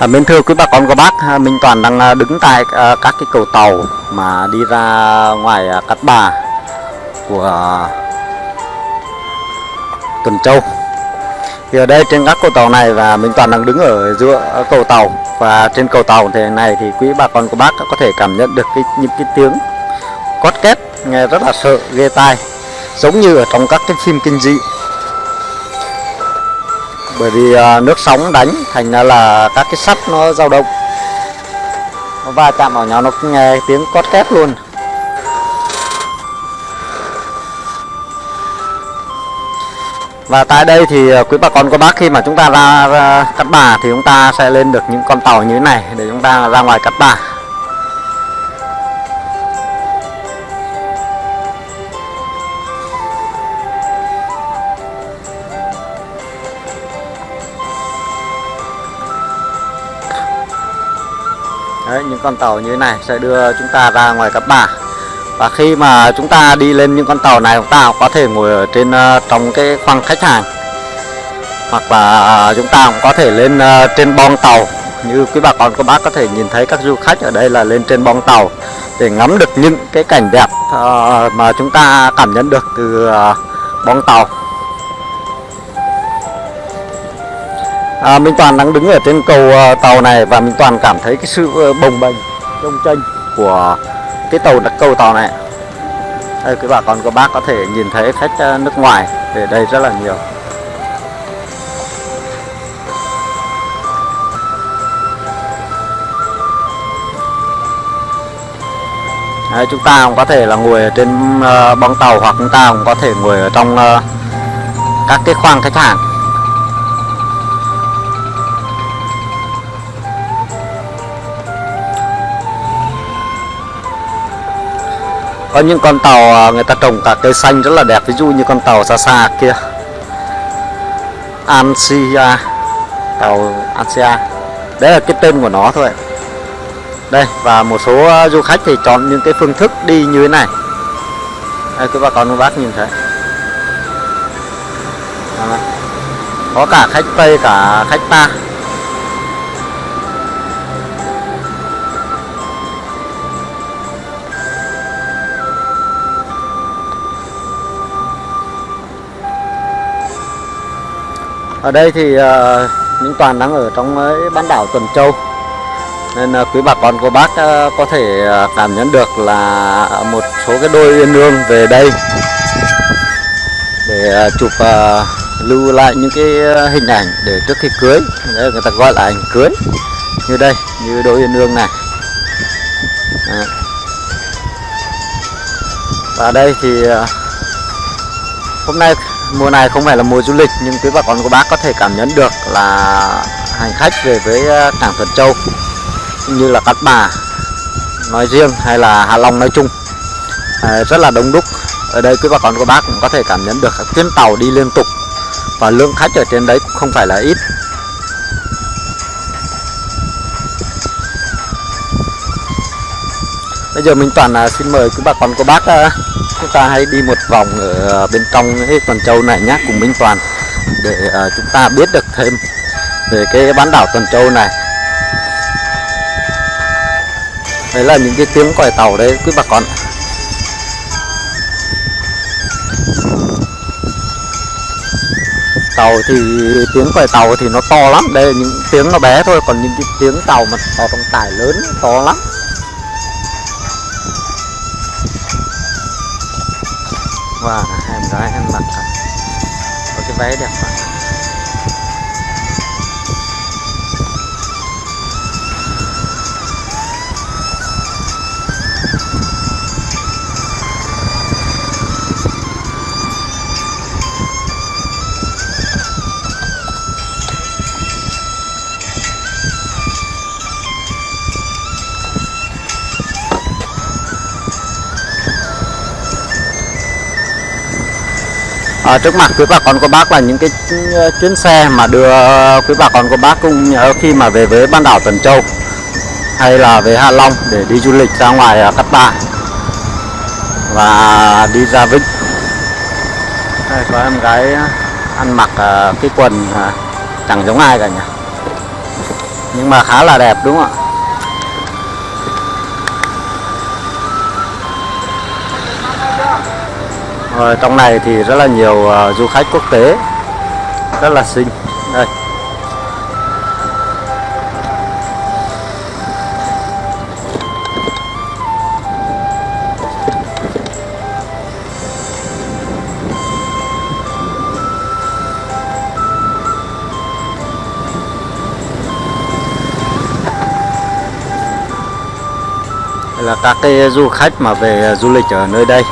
À, mến thưa quý bà con cô bác, à, Minh Toàn đang à, đứng tại à, các cái cầu tàu mà đi ra ngoài à, Cát Bà của Tuần Châu. Thì ở đây trên các cầu tàu này và Minh Toàn đang đứng ở giữa cầu tàu và trên cầu tàu thế này thì quý bà con cô bác có thể cảm nhận được cái những cái tiếng cót két nghe rất là sợ ghê tai giống như ở trong các cái phim kinh dị bởi vì à, nước sóng đánh thành ra là các cái sắt nó dao động. Nó va chạm vào nhau nó nghe tiếng cót két luôn. Và tại đây thì à, quý bà con cô bác khi mà chúng ta ra, ra cát bà thì chúng ta sẽ lên được những con tàu như thế này để chúng ta ra ngoài cát bà. Đấy, những con tàu như thế này sẽ đưa chúng ta ra ngoài Cát Bà. Và khi mà chúng ta đi lên những con tàu này chúng ta có thể ngồi ở trên uh, trong cái khoang khách hàng. Hoặc là uh, chúng ta cũng có thể lên uh, trên bong tàu. Như quý bà con các bác có thể nhìn thấy các du khách ở đây là lên trên bong tàu để ngắm được những cái cảnh đẹp uh, mà chúng ta cảm nhận được từ uh, bong tàu. À, Minh Toàn đang đứng ở trên cầu uh, tàu này và Minh Toàn cảm thấy cái sự uh, bồng bềnh trong chênh của cái tàu đặc cầu tàu này. Đây quý bà con các bác có thể nhìn thấy khách uh, nước ngoài về đây rất là nhiều. Đấy, chúng ta cũng có thể là ngồi ở trên uh, bong tàu hoặc chúng ta cũng có thể ngồi ở trong uh, các cái khoang khách hàng. Có những con tàu à, người ta trồng cả cây xanh rất là đẹp, ví dụ như con tàu xa xa kia. Ansia tàu Ansia đấy là cái tên của nó thôi. Đây, và một số à, du khách thì chọn những cái phương thức đi như thế này. Đây quý bà con các bác nhìn thấy. Có cả khách Tây, cả khách ta. Ở đây thì uh, những toàn đang ở trong uh, bán đảo Tuần Châu. Nên uh, quý bà con cô bác uh, có thể uh, cảm nhận được là một số cái đôi uyên ương về đây. Để uh, chụp uh, lưu lại những cái hình ảnh để trước khi cưới. Đấy người ta gọi là ảnh cưới. Như đây như đôi uyên ương này. Và đây thì uh, hôm nay mùa này không phải là mùa du lịch nhưng quý bà con cô bác có thể cảm nhận được là hành khách về với ờ, cảng Thuận Châu như là Cát Bà nói riêng hay là Hạ Long nói chung. À, rất là đông đúc. Ở đây quý bà con cô bác cũng có thể cảm nhận được các chuyến tàu đi liên tục và lượng khách ở trên đấy cũng không phải là ít. Bây giờ mình toàn là xin mời quý bà con cô bác chúng ta hãy đi một vòng ở à, bên trong cái Tuần Châu này nhé cùng Minh Toàn, để à, chúng ta biết được thêm về cái bán đảo Tuần Châu này. Đấy là những cái tiếng còi tàu đấy, quý bà con tàu thì tiếng còi tàu thì nó to lắm, đây là những tiếng nó bé thôi, còn những cái tiếng tàu mà to trọng tải lớn, to lắm. Wow, em gái em mặc có cái váy đẹp mà. À, trước mặt quý bà con cô bác là những cái ờ, chuyến xe mà đưa quý bà con cô bác cũng nhớ khi mà về với bán đảo Tuần Châu hay là về Hạ Long để đi du lịch ra ngoài ờ, Cát Bà và đi ra Vĩnh đây có em gái ăn mặc cái quần chẳng giống ai cả nhỉ? Nhưng mà khá là đẹp đúng không ạ? Ở trong này thì rất là nhiều uh, du khách quốc tế. Rất là xinh. Đây. Là các cái du khách mà về ờ, du lịch ở nơi đây.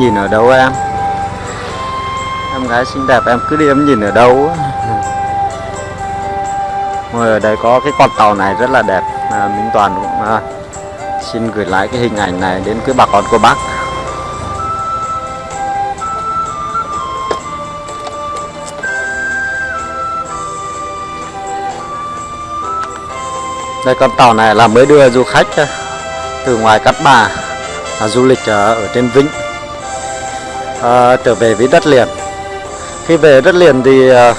Nhìn ở đâu em? Em gái xinh đẹp em cứ đi em nhìn ở đâu Ngồi ở đây có cái con tàu này rất là đẹp à, Minh Toàn cũng à, xin gửi lại cái hình ảnh này đến quý bà con cô bác. Đây con tàu này là mới đưa du khách à, từ ngoài Cát Bà à, du lịch à, ở trên Vĩnh à, trở về với đất liền. Khi về đất liền thì à,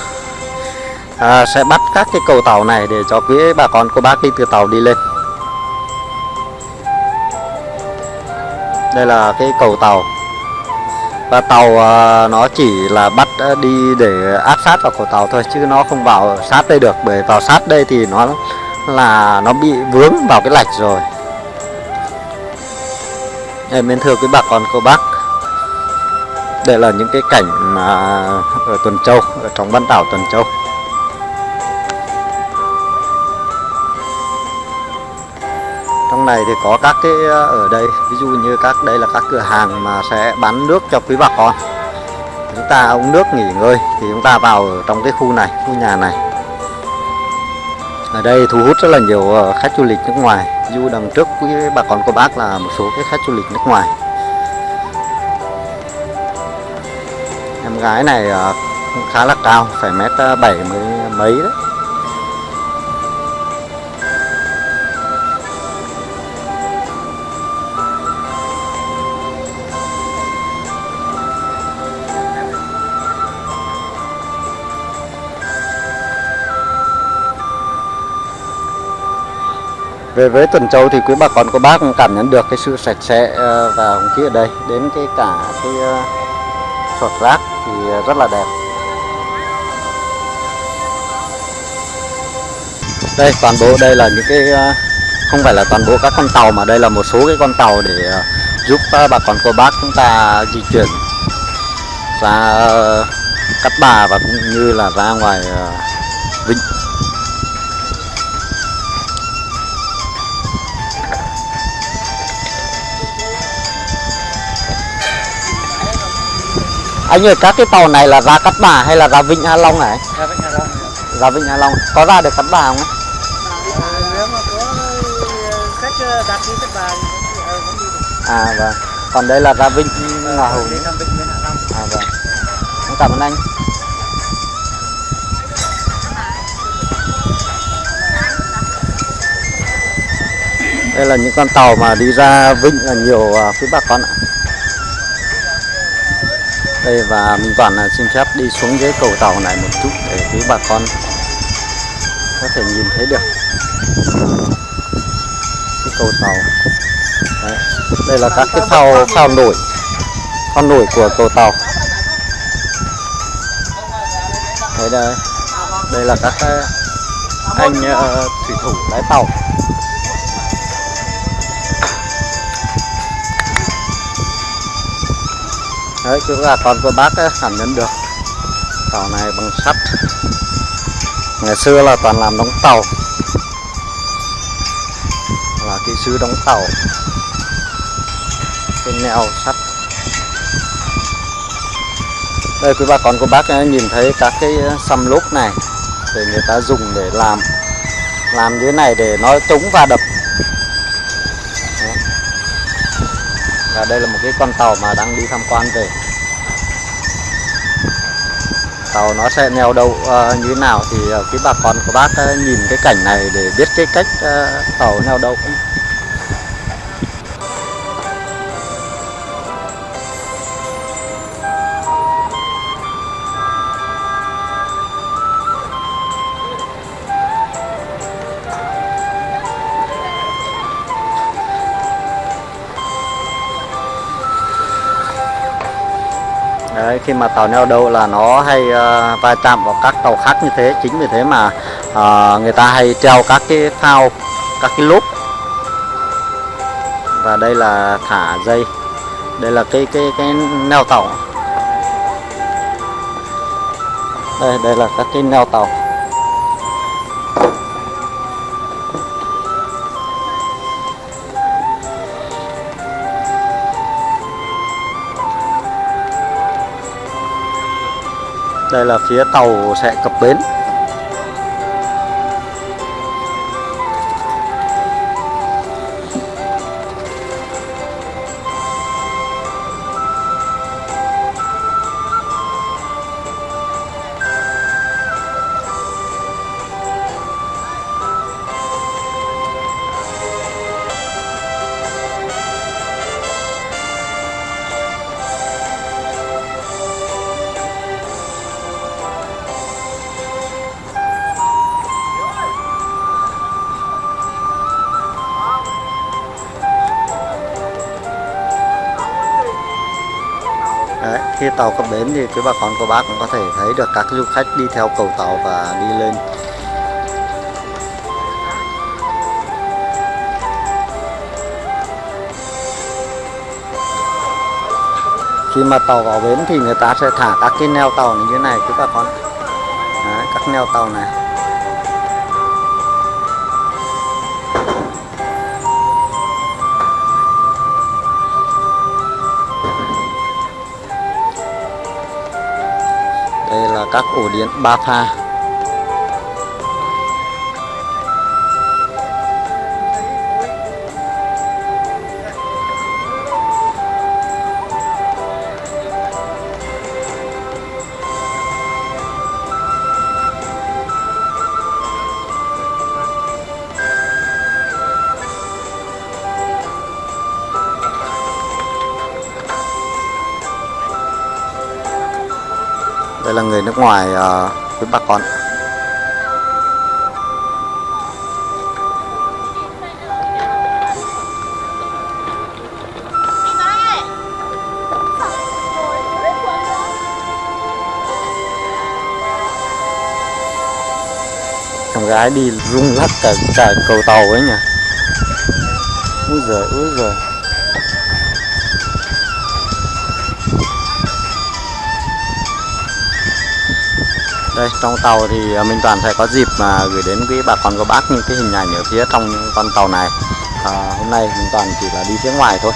à, sẽ bắt các cái cầu tàu này để cho quý bà con cô bác đi từ tàu đi lên. Đây là cái cầu tàu. Và tàu à, nó chỉ là bắt à, đi để áp sát vào cầu tàu thôi chứ nó không vào sát đây được bởi vào sát đây thì nó là nó bị vướng vào cái lạch rồi. Em mến thưa quý bà con cô bác đây là những cái cảnh mà ở Tuần Châu, ở trong bán đảo Tuần Châu. Trong này thì có các cái ờ, ở đây, ví dụ như các, đây là các cửa hàng mà sẽ bán nước cho quý bà con. Chúng ta uống nước nghỉ ngơi thì chúng ta vào ở trong cái khu này, khu nhà này. Ở đây thu hút rất là nhiều ờ, khách du lịch nước ngoài. Du đằng trước quý bà con cô bác là một số cái khách du lịch nước ngoài. Gái này cũng khá là cao, phải mét ờ, bảy mấy mấy đấy. Về với Tuần Châu thì quý bà con cô bác cũng cảm nhận được cái sự sạch sẽ ờ, và không khí ở đây, đến cái cả cái sọt rác thì rất là đẹp. Đây, toàn bộ đây là những cái à, không phải là toàn bộ các con tàu mà đây là một số cái con tàu để à, giúp à, bà con cô bác chúng ta di chuyển ra Cát Bà và cũng như là ra ngoài Vịnh. Anh ơi các cái tàu này là ra Cát Bà hay là ra Vịnh Hạ Long này ra Vịnh Hạ Long. Ra Vịnh Hạ Long. Có ra được Cát Bà không à, thì vẫn đi được à vâng. Còn đây là ra Vịnh Ngà Hạ Long. À vâng. Cảm ơn anh. Đây là những con tàu mà đi ra Vịnh là nhiều quý bà con ạ đây và mình toàn là xin phép đi xuống dưới cầu tàu này một chút để quý bà con có thể nhìn thấy được cái cầu tàu. Đấy. đây là các cái phao phao nổi phao nổi của cầu tàu. Thấy đây. Đây là các ờ, anh uh, thủy thủ lái tàu. Đấy cứ là con của bác ấy, cảm nhận được. Tàu này bằng sắt. Ngày xưa là toàn làm đóng tàu. Là kỹ sư đóng tàu. Cái neo sắt. Đây quý bà con của bác ấy, nhìn thấy các cái xăm lốp này để người ta dùng để làm. Làm như thế này để nó chống va đập. Và đây là một cái con tàu mà đang đi tham quan về. Tàu nó sẽ neo đậu uh, như thế nào thì ờ, uh, quý bà con của bác uh, nhìn cái cảnh này để biết cái cách uh, tàu neo đậu. Khi mà tàu neo đậu là nó hay ờ, va chạm vào các tàu khác như thế. Chính vì thế mà uh, người ta hay treo các cái phao các cái lốp. Và đây là thả dây. Đây là cái cái cái neo tàu. Đây đây là các cái neo tàu. Đây là phía tàu sẽ cập bến. Khi tàu cập bến thì quý bà con cô bác cũng có thể thấy được các du khách đi theo cầu tàu và đi lên. Khi mà tàu vào bến thì người ta sẽ thả các cái neo tàu như thế này quý bà con. Đấy, các neo tàu này. Các ổ điện ba pha. Đây là người nước ngoài uh, với bà con. Thằng gái đi rung lắc cả cả cầu tàu ấy nhỉ. Úi giời úi giời. Đây trong tàu thì à, Minh Toàn sẽ có dịp mà gửi đến quý bà con cô bác những cái hình ảnh ở phía trong con tàu này. À, hôm nay Minh Toàn chỉ là đi phía ngoài thôi.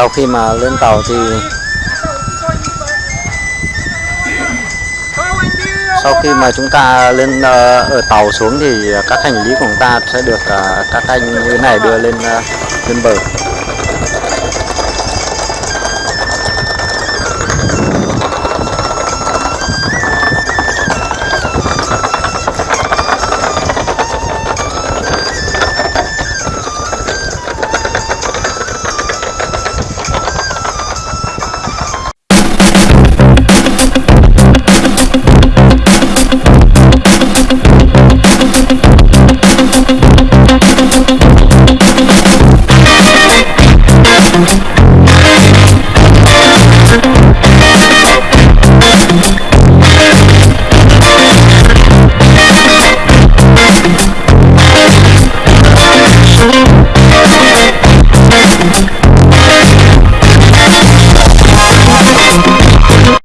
Sau khi mà lên tàu thì sau khi mà chúng ta lên ờ, ở tàu xuống thì các hành lý của chúng ta sẽ được ờ, các anh như thế này đưa lên ờ, lên bờ.